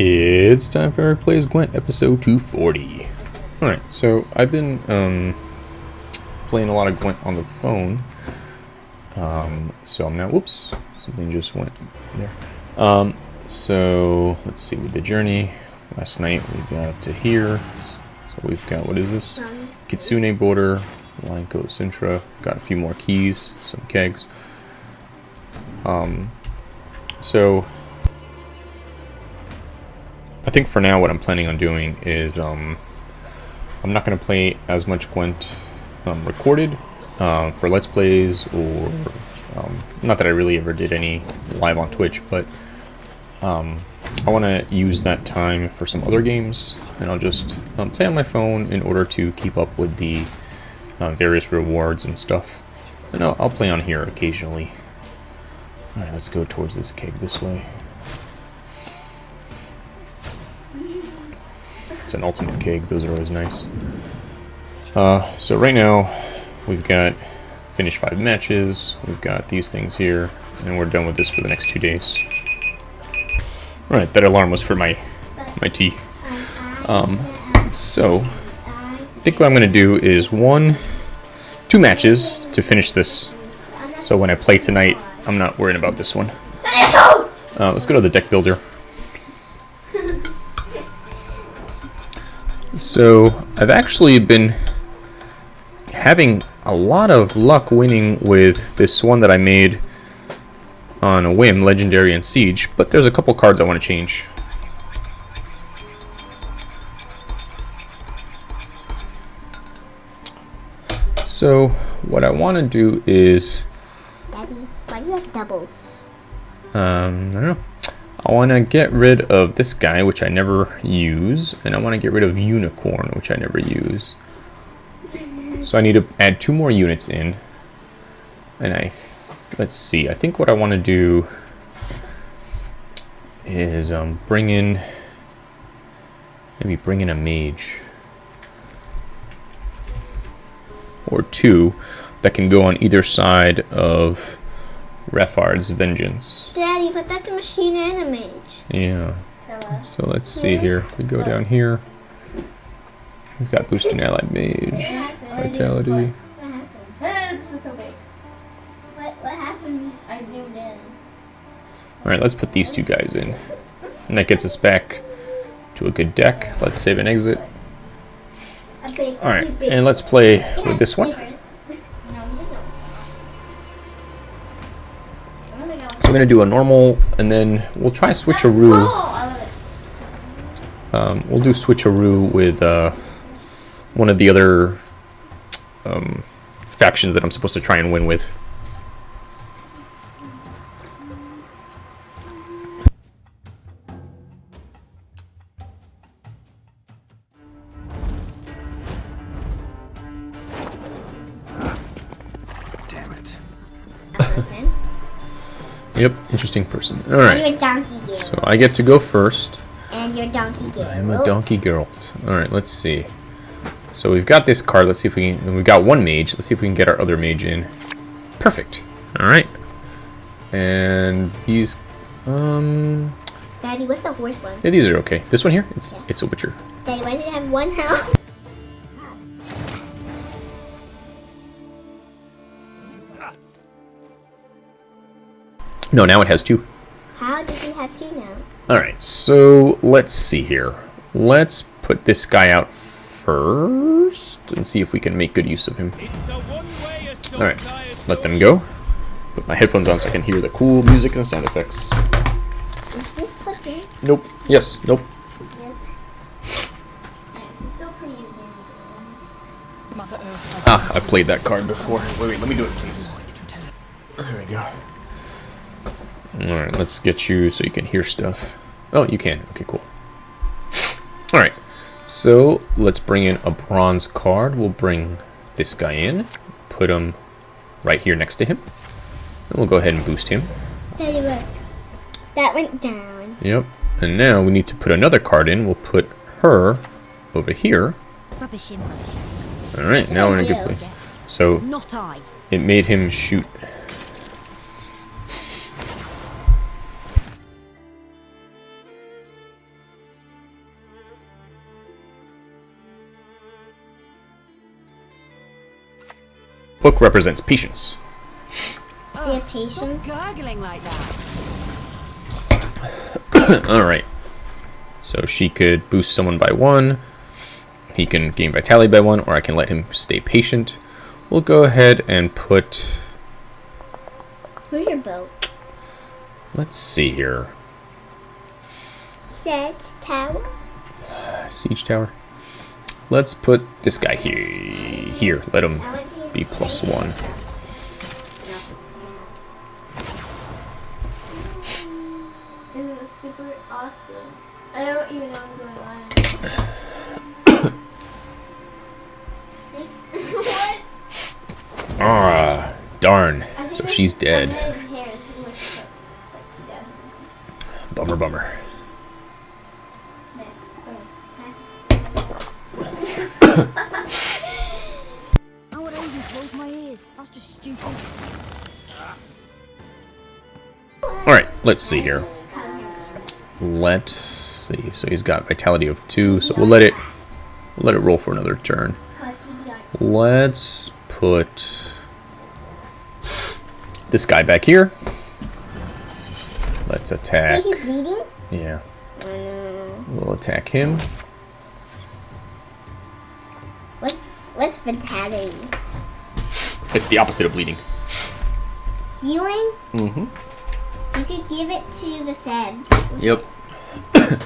It's time for Eric Plays Gwent, episode 240. Alright, so I've been um, playing a lot of Gwent on the phone. Um, so I'm now, whoops, something just went there. Um, so let's see, with the journey, last night we got to here. So we've got, what is this? Kitsune border, Lanko Sintra, got a few more keys, some kegs. Um, so I think for now what I'm planning on doing is um, I'm not going to play as much Gwent um, recorded uh, for Let's Plays or um, not that I really ever did any live on Twitch, but um, I want to use that time for some other games and I'll just um, play on my phone in order to keep up with the uh, various rewards and stuff. And I'll, I'll play on here occasionally. Alright, let's go towards this keg this way. It's an ultimate keg, those are always nice. Uh, so right now, we've got finished five matches, we've got these things here, and we're done with this for the next two days. Alright, that alarm was for my, my tea. Um, so, I think what I'm going to do is one, two matches to finish this. So when I play tonight, I'm not worrying about this one. Uh, let's go to the deck builder. So I've actually been having a lot of luck winning with this one that I made on a whim, Legendary and Siege, but there's a couple cards I want to change. So what I want to do is... Daddy, why do you have doubles? Um, I don't know. I want to get rid of this guy, which I never use, and I want to get rid of Unicorn, which I never use. So I need to add two more units in. And I, let's see, I think what I want to do is um, bring in, maybe bring in a mage. Or two that can go on either side of Refard's Vengeance. But that's a machine and a mage. Yeah. So let's see here. We go down here. We've got boosting allied mage, vitality. What happened? Ah, this is so. What, what happened? I zoomed in. All right, let's put these two guys in, and that gets us back to a good deck. Let's save and exit. All right, and let's play with this one. We're gonna do a normal, and then we'll try switcheroo. Um, we'll do switcheroo with uh, one of the other um, factions that I'm supposed to try and win with. Yep, interesting person. All right. You're Donkey Gale. so I get to go first. and you're Donkey Gale. I'm a donkey girl. All right, let's see. So we've got this card. Let's see if we can. We've got one mage. Let's see if we can get our other mage in. Perfect. All right. And these, um, Daddy, what's the worst one? yeah, these are okay. This one here, it's Yeah. it's a witcher. Daddy, why does it have one health? No, now it has two. How does he have two now? All right. So let's see here. Let's put this guy out first and see if we can make good use of him. All right. Let them go. Put my headphones on so I can hear the cool music and sound effects. Is this clicking? Nope. Yes. Nope. Yes. Yeah, this is still pretty easy. Ah, I've played that card before. Wait, wait, let me do it, please. There we go. Alright, let's get you so you can hear stuff. Oh, you can. Okay, cool. Alright, so let's bring in a bronze card. We'll bring this guy in, put him right here next to him. And we'll go ahead and boost him. Daddy, look. That went down. Yep. And now we need to put another card in. We'll put her over here. Rubbish in, rubbish in. Alright, now we're in a good place. So Not I. it made him shoot book represents patience. Be a patient. Gargling like that. All right. So she could boost someone by one. He can gain vitality by one, or I can let him stay patient. We'll go ahead and put. Where's your boat? Let's see here. Set tower. Siege tower. Let's put this guy here. Here, let him I want to be plus one. Isn't it super awesome? I don't even know what's going on. Ah, darn. So she's dead. Bummer, hair let's see here. Let's see. So he's got vitality of two. So we'll let it. We'll let it roll for another turn. Let's put this guy back here. Let's attack. Wait, he's bleeding? Yeah, Oh no. we'll attack him. What's what's vitality? It's the opposite of bleeding. Healing? Mm-hmm. You could give it to the sad. Yep.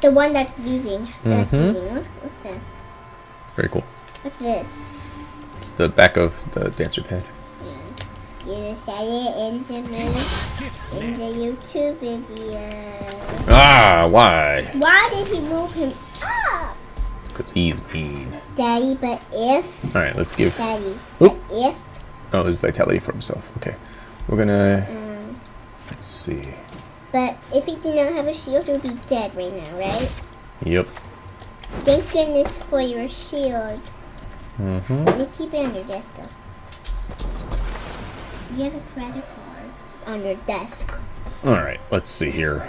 The one that's losing. That's Mhm. bleeding. What's this? Very cool. What's this? It's the back of the dancer pad. You said it in the in the YouTube video. Ah, why? Why did he move him up? Because he's mean. Daddy, but if All right, let's give. Daddy, Oop. if Oh, there's vitality for himself. Okay, we're gonna. um, Let's see. but if he did not have a shield, he would be dead right now, right? Yep. Thank goodness for your shield. Mm-hmm. Let me keep it on your desk though. You have a credit card on your desk. All right, let's see here.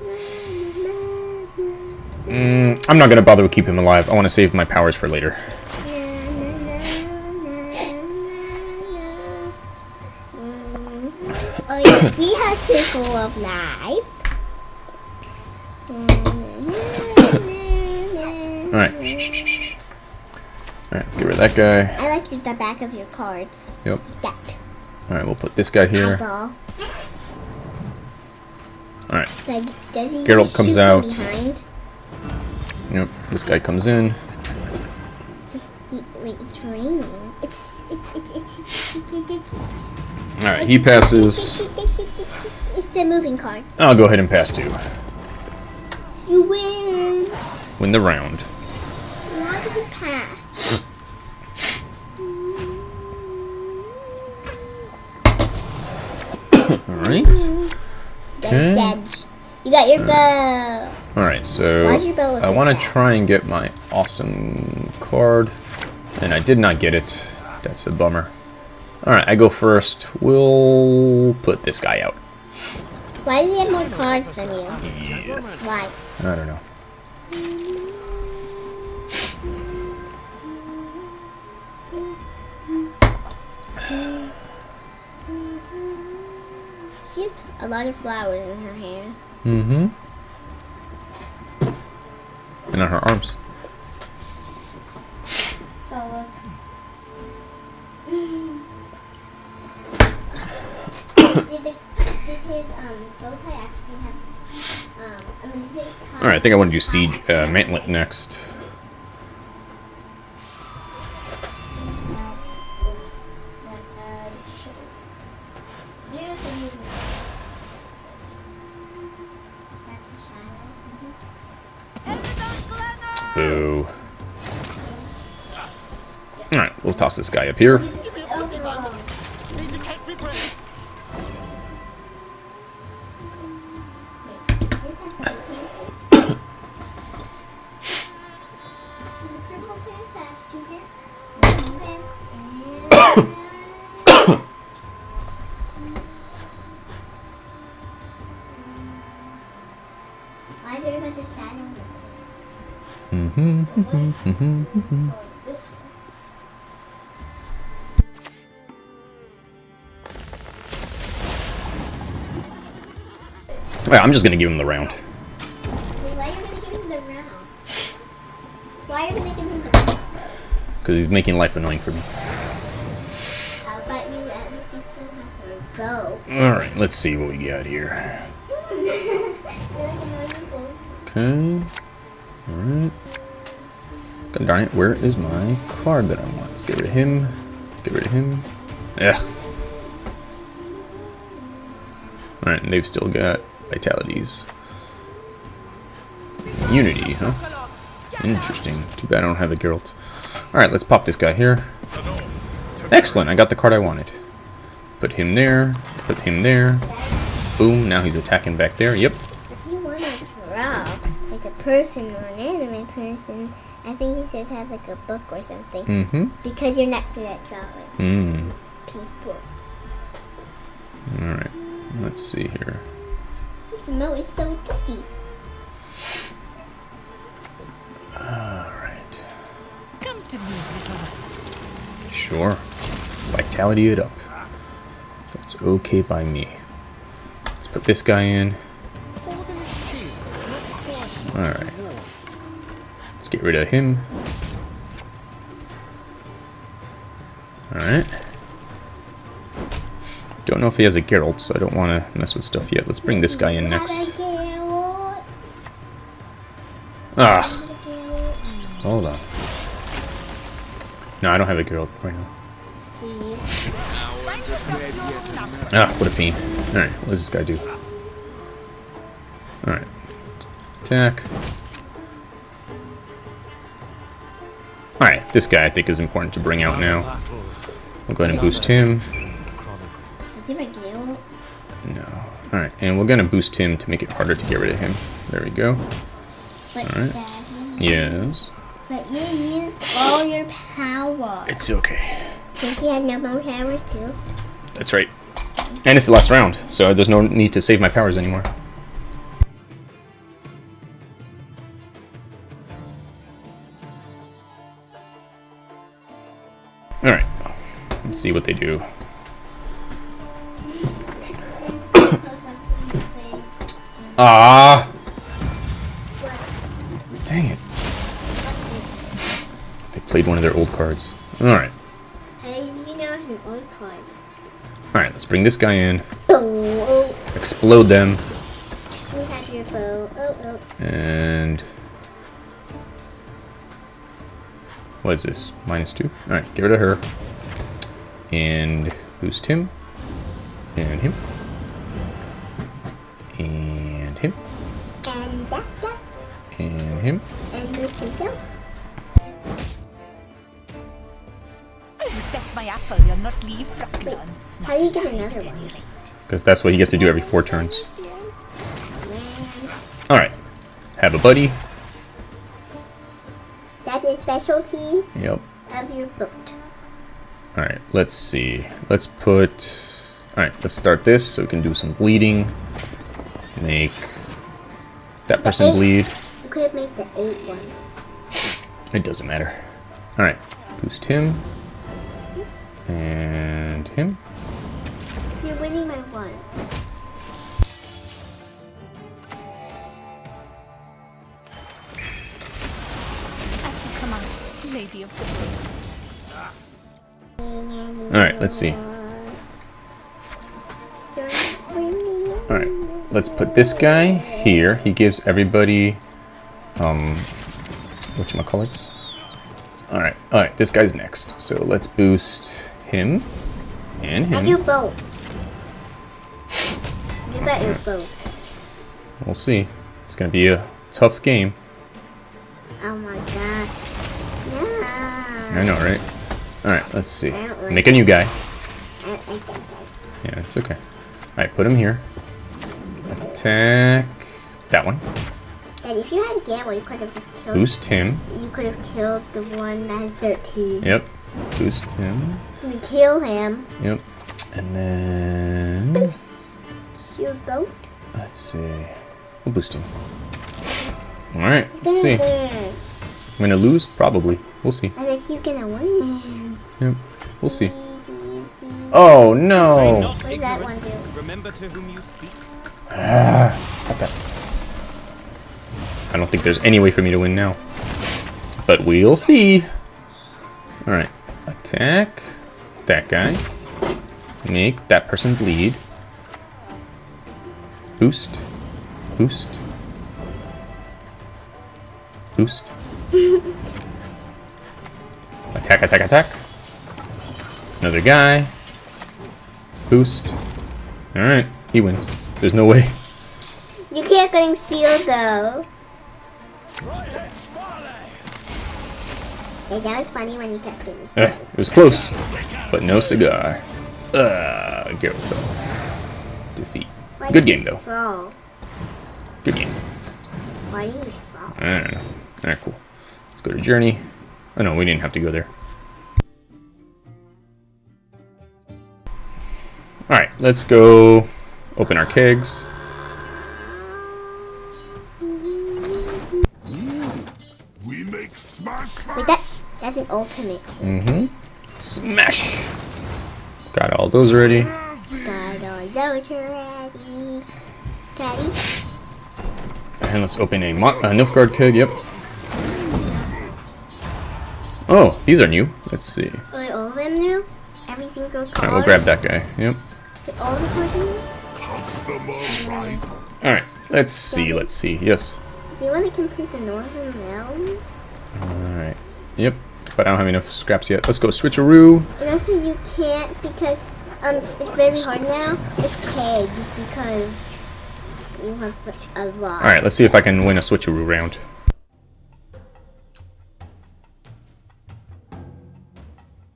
Mm, I'm not gonna bother with keep him alive. I want to save my powers for later. We have circle of life. All right. All right, let's get rid of that guy. I like the back of your cards. Yep. That All right, we'll put this guy here. eyeball. All right. Like, Geralt comes out. behind? Yep. This guy comes in. It's, it, wait, it's raining. It's it's it's it's it's, it's, it's, it's All right, he passes. It's the moving card. I'll go ahead and pass two. You win. Win the round. Why did you pass? All right. Okay. You got your bow. All right. So I want to try and get my awesome card, and I did not get it. That's a bummer. All right, I go first. We'll put this guy out. Why does he have more cards than you? Yes. Why? I don't know. She has a lot of flowers in her hair. Mm-hmm. And on her arms. So look. did, the, did his um, bow tie actually have? Um, I mean, his All right, I think I want to do siege uh, mantlet next. Boo. All right, we'll toss this guy up here. I'm just gonna give him the round. Why are you gonna give him the round? Why are you gonna give him the round? Because he's making life annoying for me. How about you at least you still have her bow? Alright, let's see what we got here. You're like another bow. Okay. Alright. God darn it, where is my card that I want? Let's get rid of him. Get rid of him. Yeah. Alright, and they've still got vitalities. Unity, huh? Interesting. Too bad I don't have the Geralt. Alright, let's pop this guy here. Excellent, I got the card I wanted. Put him there. Put him there. Boom, now he's attacking back there. Yep. If you want to draw like a person or an anime person, I think you should have like a book or something. Mm-hmm. Because you're not good at drawing Mm. people. Alright, let's see here. This remote is so dusty. Alright. Come to me, little one. Sure. Vitality it up. That's okay by me. Let's put this guy in. Alright. Let's get rid of him. Alright. Don't know if he has a Geralt, so I don't want to mess with stuff yet. Let's bring this guy in next. Geralt, Ah, not a Geralt. hold on. No, I don't have a Geralt right now. Ah, what a pain. Alright, what does this guy do? Alright. Attack. Alright, this guy I think is important to bring out now. We'll go ahead and boost him. Alright, and we're gonna boost him to make it harder to get rid of him. There we go. But Alright. Yes. But you used all your power. It's okay. Since he had no more powers too. That's right. And it's the last round, so there's no need to save my powers anymore. Alright. Let's see what they do. Ah! Dang it. They played one of their old cards. Alright. Hey, you know it's an old card. Alright, let's bring this guy in. Oh, Explode them. oh, have your bow. Oh, oh. And what is this? Minus two. All right, get rid of her. And boost him. And him. And him. And that, that. And him. And this himself. Take my apple, you'll not leave Brooklyn. How do you get another one? Because that's what he gets to do every four turns. All right. Have a buddy. That's a specialty Yep. of your boat. All right. Let's see. Let's put. All right. Let's start this so we can do some bleeding. Make that person eight. bleed. You could have made the eight one. It doesn't matter. Alright, boost him. And him. You're winning my one. As you command, Lady of the Alright, let's see. Alright, let's put this guy here. He gives everybody, um, whatchamacallits? Alright, alright, this guy's next. So let's boost him. And And your him. boat. You bet boat. We'll see. It's gonna be a tough game. Oh my gosh. Yeah. I know, right? Alright, let's see. I Make a new guy. I don't like that guy. Yeah, it's okay. Alright, put him here. Attack that one. And if you had a gamble, you could have just killed. Boost him. You could have killed the one that has 13. Yep. Boost him. You kill him. Yep. And then Boost your boat. let's see. We'll boost him. Alright, let's see. Win. I'm gonna lose? Probably. We'll see. I think he's gonna win. Yep. We'll see. Oh no! What does that one do? Remember to whom you speak. Stop Stop that. I don't think there's any way for me to win now. But we'll see. Alright. Attack that guy. Make that person bleed. Boost. Boost. Boost. attack, attack, attack. Another guy. Boost. Alright, he wins. There's no way. You can't getting sealed though. Hey, that was funny when you kept getting Eh, it was close, but no cigar. Uh, go though. Defeat. Why Good game though. Fall? Good game. Why did you fall? I don't know. Alright, cool. Let's go to Journey. Oh no, we didn't have to go there. Alright, let's go open our kegs. We make smash Wait, that that's an ultimate. Mm-hmm. Smash! Got all those ready. Got all those already. Daddy. And let's open a, Mo a Nilfgaard keg, yep. Oh, these are new. Let's see. Are all of them new? Every single card. Alright, we'll grab that guy. Yep. All the cards let's see, let's see. Yes. Do you want to complete the Northern Realms? Alright. Yep. But I don't have enough scraps yet. Let's go switcheroo. And also you can't because um it's very hard now with kegs because you have a lot. Alright, let's see if I can win a switcheroo round.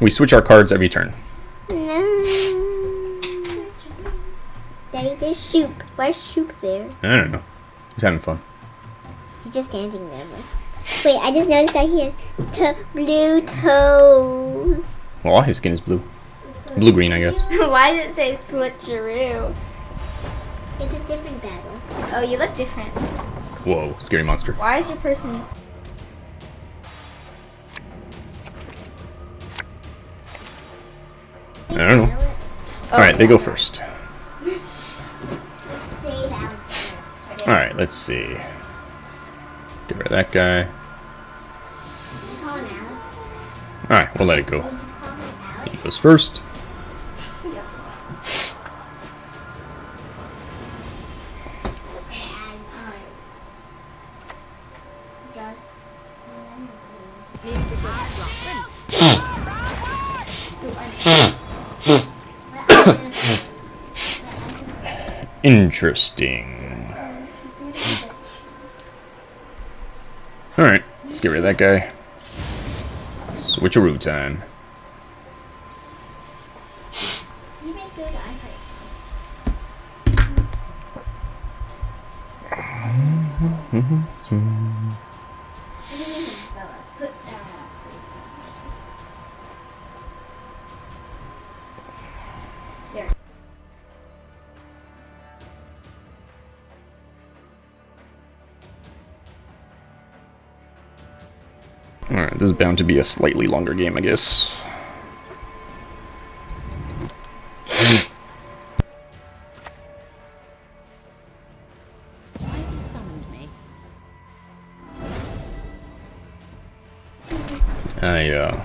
We switch our cards every turn. No. Daddy, there's Shoop. Where's Shoop there? I don't know. He's having fun. He's just standing there. Wait, I just noticed that he has to blue toes. Well, all his skin is blue. Blue-green, I guess. Why does it say switcheroo? It's a different battle. Oh, you look different. Whoa, scary monster. Why is your person... I don't know. Alright, they go first. Alright, let's see. Get rid of that guy. Alright, we'll let it go. He goes first. Interesting. Alright, let's get rid of that guy. Switcheroo time. This is bound to be a slightly longer game, I guess. I, uh...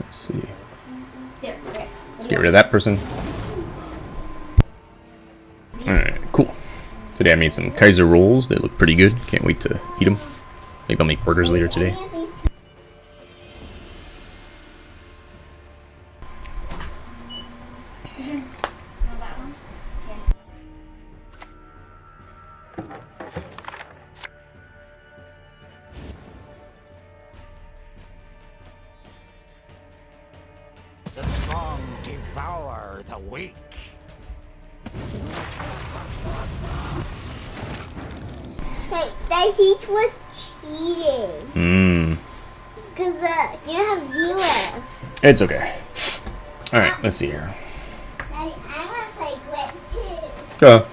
Let's see. Let's get rid of that person. Alright, cool. Today I made some Kaiser rolls. They look pretty good. Can't wait to eat them. Maybe I'll make burgers later today. That was cheating. Mmm. Cause uh, you have zero. It's okay. Alright, let's see here. Daddy, I want to play Gwent too. Go.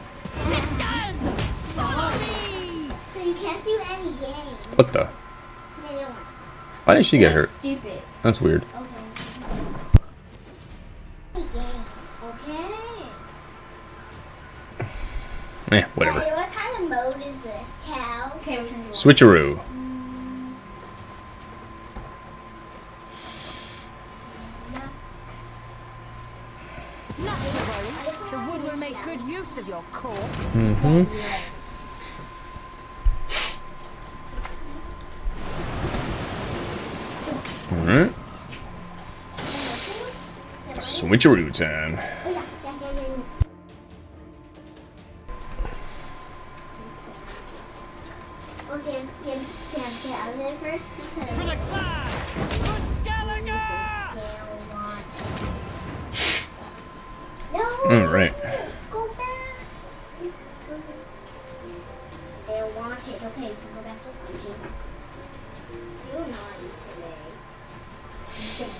Sisters! Follow me! So you can't do any games. What the? Why did she get hurt? That's stupid. That's weird. Okay. Okay. Eh, whatever. Daddy, what kind of mode is this? Cow. Okay, which one do you want? Switcheroo. Not to worry. The wood will make good use of your corpse. Mm-hmm. Alright. Switcheroo time. Want it. Okay, you can go back to Sanji. You naughty today.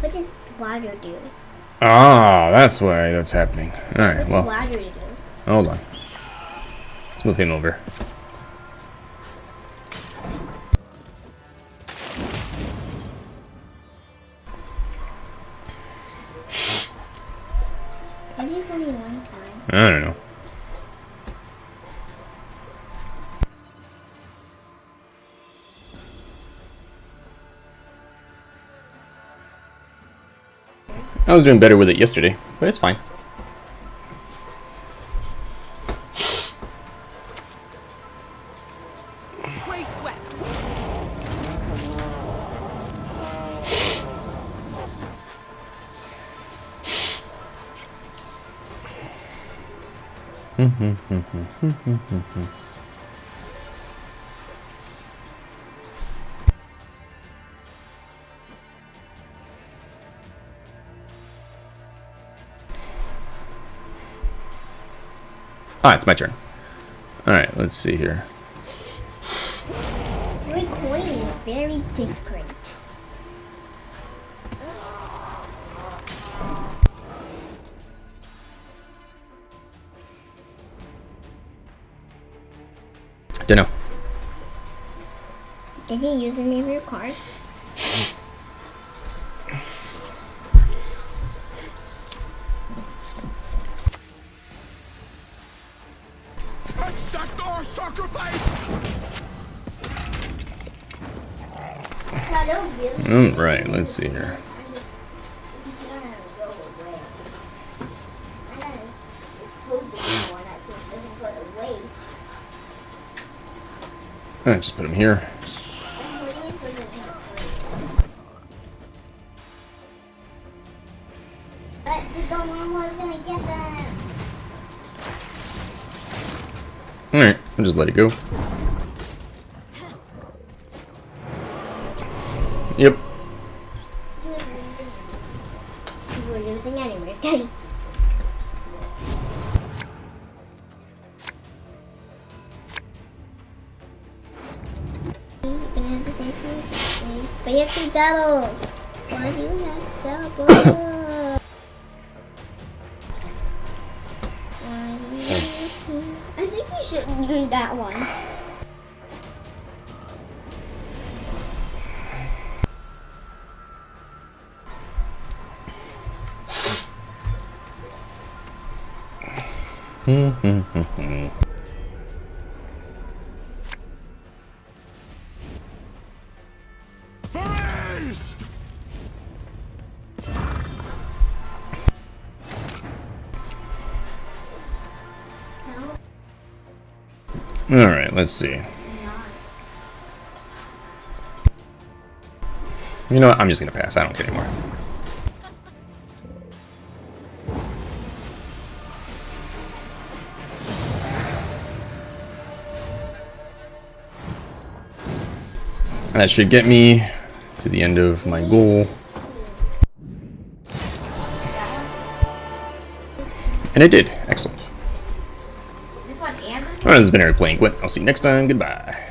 What does water do? Ah, that's why that's happening. Alright, well, water do? hold on. Let's move him over. I was doing better with it yesterday, but it's fine. Free Ah, it's my turn. Alright, let's see here. Every coin is very different. Don't know. Did he use any of your cards? Don't. Alright, let's see here. I just put him here. Alright, I'll just let it go. Yep. Alright, let's see. You know what? I'm just gonna pass. I don't care anymore. That should get me to the end of my goal. And it did. Excellent. This has been Eric playing Gwent. I'll see you next time. Goodbye.